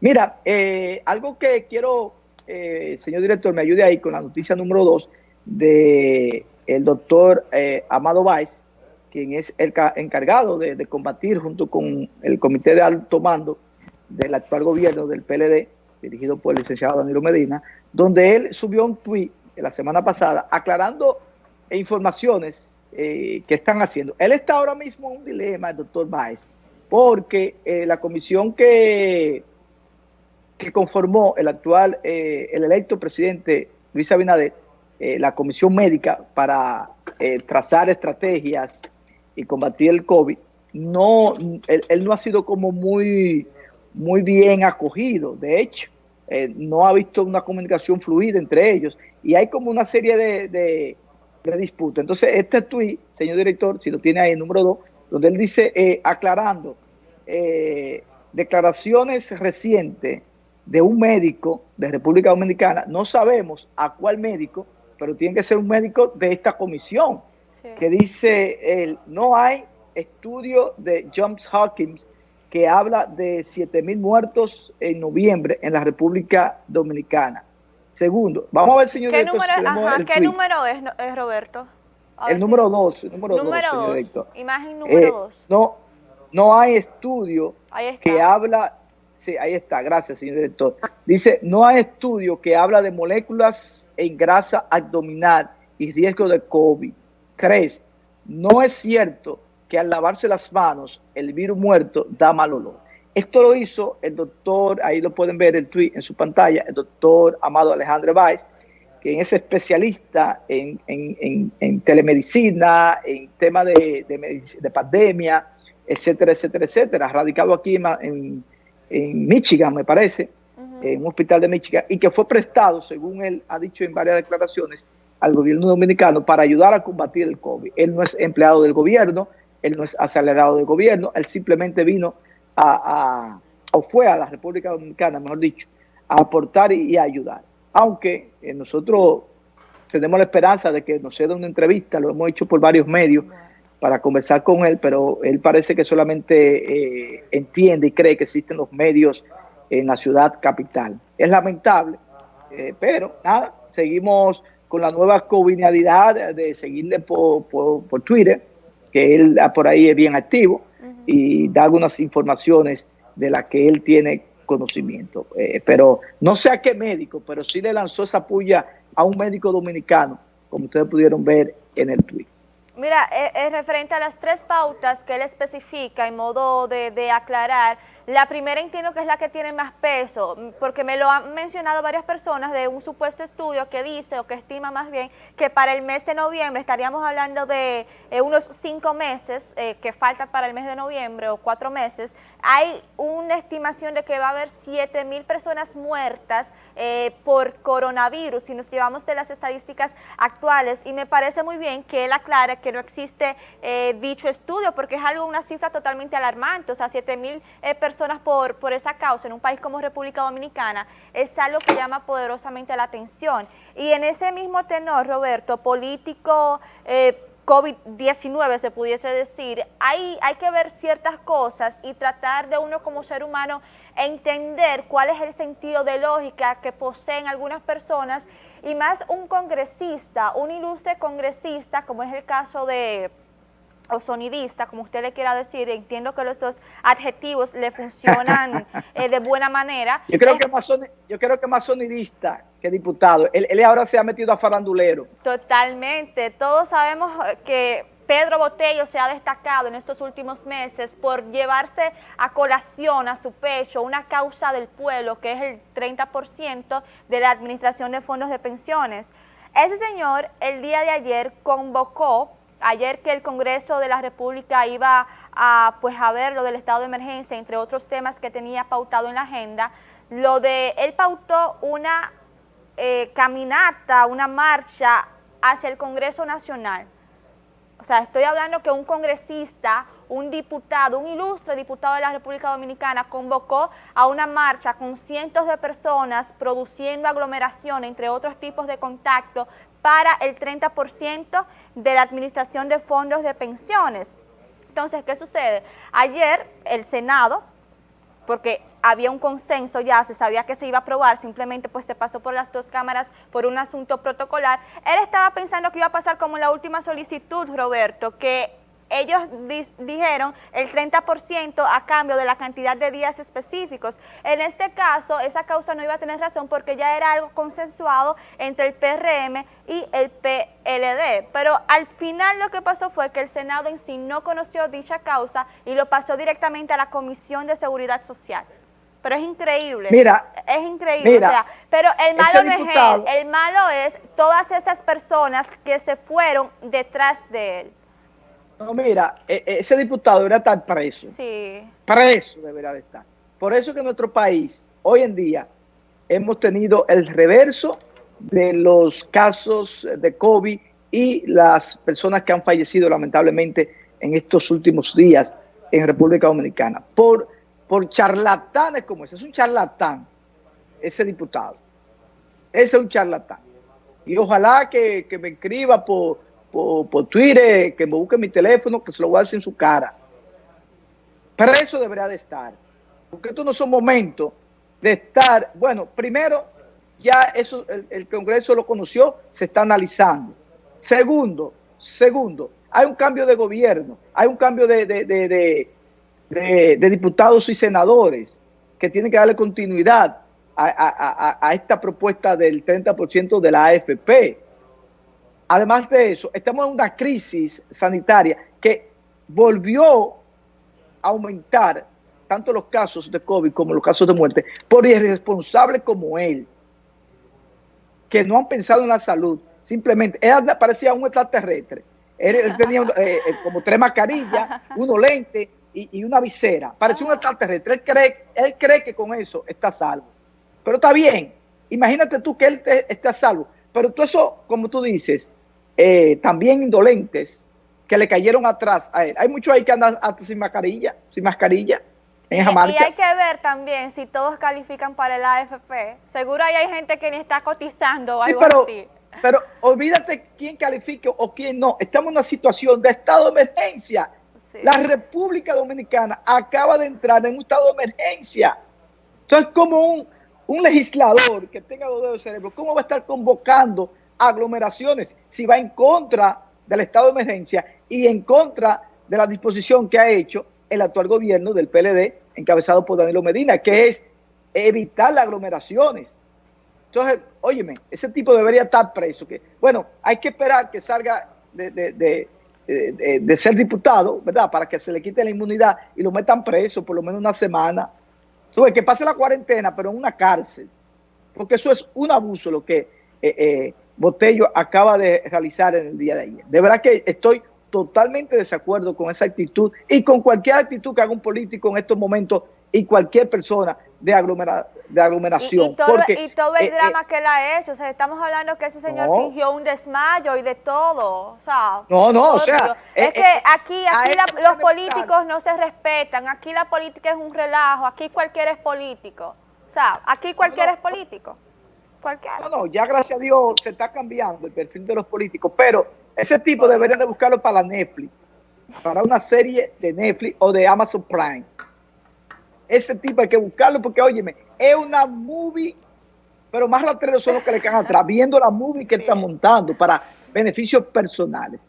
Mira, eh, algo que quiero, eh, señor director, me ayude ahí con la noticia número dos de el doctor eh, Amado Báez, quien es el encargado de, combatir junto con el comité de alto mando del actual gobierno del PLD, dirigido por el licenciado Danilo Medina, donde él subió un tuit la semana pasada aclarando informaciones que están haciendo. Él está ahora mismo en un dilema, el doctor Báez, porque la comisión que que conformó el actual, eh, el electo presidente Luis Abinader, eh, la comisión médica para eh, trazar estrategias y combatir el COVID, no, él, no ha sido como muy, muy bien acogido. De hecho, no ha visto una comunicación fluida entre ellos y hay como una serie de, de, disputas. Entonces, este tuit, señor director, si lo tiene ahí, número dos, donde él dice, aclarando, declaraciones recientes de un médico de República Dominicana, no sabemos a cuál médico, pero tiene que ser un médico de esta comisión, que dice, él, no hay estudio de Johns Hopkins que habla de 7 mil muertos en noviembre en la República Dominicana. Segundo, vamos a ver, señor ¿Qué número, ¿qué número es, Roberto? el número 2, el número 2, Imagen número 2. Eh, no, no hay estudio que habla Sí, ahí está, gracias, señor director. Dice, no hay estudio que habla de moléculas en grasa abdominal y riesgo de COVID. ¿Crees? No es cierto que al lavarse las manos el virus muerto da mal olor. Esto lo hizo el doctor, ahí lo pueden ver el tweet en su pantalla, el doctor Amado Alejandro Valls, que es especialista en, telemedicina, en tema de, de, pandemia, etcétera, etcétera, etcétera, radicado aquí en en Michigan, me parece, en un hospital de Michigan, y que fue prestado, según él ha dicho en varias declaraciones, al gobierno dominicano para ayudar a combatir el COVID. Él no es empleado del gobierno, él no es acelerado del gobierno, él simplemente vino a, o fue a la República Dominicana, mejor dicho, a aportar y, a ayudar. Aunque eh, nosotros tenemos la esperanza de que nos dé una entrevista, lo hemos hecho por varios medios, para conversar con él, pero él parece que solamente eh, entiende y cree que existen los medios en la ciudad capital. Es lamentable, eh, pero nada, seguimos con la nueva covinalidad de seguirle por, por, Twitter, que él por ahí es bien activo y da algunas informaciones de las que él tiene conocimiento. Eh, pero no sé a qué médico, pero sí le lanzó esa puya a un médico dominicano, como ustedes pudieron ver en el tweet. Mira, es, eh, referente a las tres pautas que él especifica en modo de, de aclarar, la primera entiendo que es la que tiene más peso, porque me lo han mencionado varias personas de un supuesto estudio que dice, o que estima más bien, que para el mes de noviembre estaríamos hablando de eh, unos cinco meses eh, que faltan para el mes de noviembre, o cuatro meses. Hay una estimación de que va a haber 7 mil personas muertas eh, por coronavirus, si nos llevamos de las estadísticas actuales, y me parece muy bien que él aclare que no existe dicho estudio, porque es algo, una cifra totalmente alarmante, o sea, 7 mil personas por esa causa en un país como República Dominicana es algo que llama poderosamente la atención. Y en ese mismo tenor, Roberto, político... Eh, COVID-19 se pudiese decir, hay, hay que ver ciertas cosas y tratar de uno como ser humano entender cuál es el sentido de lógica que poseen algunas personas y más un congresista, un ilustre congresista como es el caso de o sonidista, como usted le quiera decir, entiendo que los dos adjetivos le funcionan eh, de buena manera. Yo creo, que más yo creo que más sonidista que diputado. Él, él, ahora se ha metido a farandulero. Totalmente. Todos sabemos que Pedro Botello se ha destacado en estos últimos meses por llevarse a colación a su pecho una causa del pueblo, que es el 30% de la administración de fondos de pensiones. Ese señor el día de ayer convocó ayer que el Congreso de la República iba a, pues, a ver lo del estado de emergencia, entre otros temas que tenía pautado en la agenda, lo de, él pautó una eh, caminata, una marcha hacia el Congreso Nacional. O sea, estoy hablando que un congresista, un diputado, un ilustre diputado de la República Dominicana convocó a una marcha con cientos de personas produciendo aglomeración, entre otros tipos de contacto, para el 30% de la administración de fondos de pensiones. Entonces, ¿qué sucede? Ayer el Senado porque había un consenso ya, se sabía que se iba a aprobar, simplemente pues se pasó por las dos cámaras por un asunto protocolar. Él estaba pensando que iba a pasar como la última solicitud, Roberto, que ellos dijeron el 30% a cambio de la cantidad de días específicos. En este caso, esa causa no iba a tener razón porque ya era algo consensuado entre el PRM y el PLD. Pero al final lo que pasó fue que el Senado en sí no conoció dicha causa y lo pasó directamente a la Comisión de Seguridad Social. Pero es increíble. Mira. Es increíble. pero el malo no es él. El malo es todas esas personas que se fueron detrás de él. No, mira, e, e, ese diputado debería estar preso. Sí. Preso debería de estar. Por eso que en nuestro país, hoy en día, hemos tenido el reverso de los casos de COVID y las personas que han fallecido lamentablemente en estos últimos días en República Dominicana. Por, por charlatanes como ese. Es un charlatán, ese diputado. Ese es un charlatán. Y ojalá que, que me escriba por por, Twitter, que me busque mi teléfono, que se lo voy a decir en su cara. Pero eso debería de estar. Porque estos no son momentos de estar, bueno, primero, ya eso el, Congreso lo conoció, se está analizando. Segundo, segundo, hay un cambio de gobierno, hay un cambio de, de, diputados y senadores que tienen que darle continuidad a, a esta propuesta del 30% de la AFP. Además de eso, estamos en una crisis sanitaria que volvió a aumentar tanto los casos de COVID como los casos de muerte por irresponsables como él, que no han pensado en la salud. Simplemente, él parecía un extraterrestre. Él, tenía eh, eh, como tres mascarillas, unos lentes y, una visera. Parecía un extraterrestre. Él cree, él cree que con eso está salvo. Pero está bien. Imagínate tú que él está salvo. Pero todo eso, como tú dices, eh, también indolentes que le cayeron atrás a él. Hay muchos ahí que andan hasta sin mascarilla, sin mascarilla en esa marcha. Y hay que ver también si todos califican para el AFP. Seguro ahí hay gente que ni está cotizando o algo pero, así. Pero olvídate quién califique o quién no. Estamos en una situación de estado de emergencia. La República Dominicana acaba de entrar en un estado de emergencia. Entonces, como un, un legislador que tenga dos dedos de cerebro, ¿cómo va a estar convocando aglomeraciones, si va en contra del estado de emergencia y en contra de la disposición que ha hecho el actual gobierno del PLD, encabezado por Danilo Medina, que es evitar las aglomeraciones. Entonces, óyeme, ese tipo debería estar preso. Que, bueno, hay que esperar que salga de, ser diputado, ¿verdad? Para que se le quite la inmunidad y lo metan preso por lo menos una semana. Entonces, que pase la cuarentena, pero en una cárcel. Porque eso es un abuso lo que eh, eh, Botello acaba de realizar en el día de ayer. De verdad que estoy totalmente desacuerdo con esa actitud y con cualquier actitud que haga un político en estos momentos y cualquier persona de, de aglomeración. Y, todo, el eh, drama eh, que él ha hecho, o sea, estamos hablando que ese señor fingió un desmayo y de todo, o sea. No, no, o sea. Es eh, que aquí, aquí los políticos no se respetan, aquí la política es un relajo, aquí cualquiera es político, o sea, aquí cualquiera es político. No, no, ya gracias a Dios se está cambiando el perfil de los políticos, pero ese tipo deberían de buscarlo para Netflix, para una serie de Netflix o de Amazon Prime. Ese tipo hay que buscarlo porque, óyeme, es una movie, pero más rateros son los que le quedan atrás, viendo la movie que está montando para beneficios personales.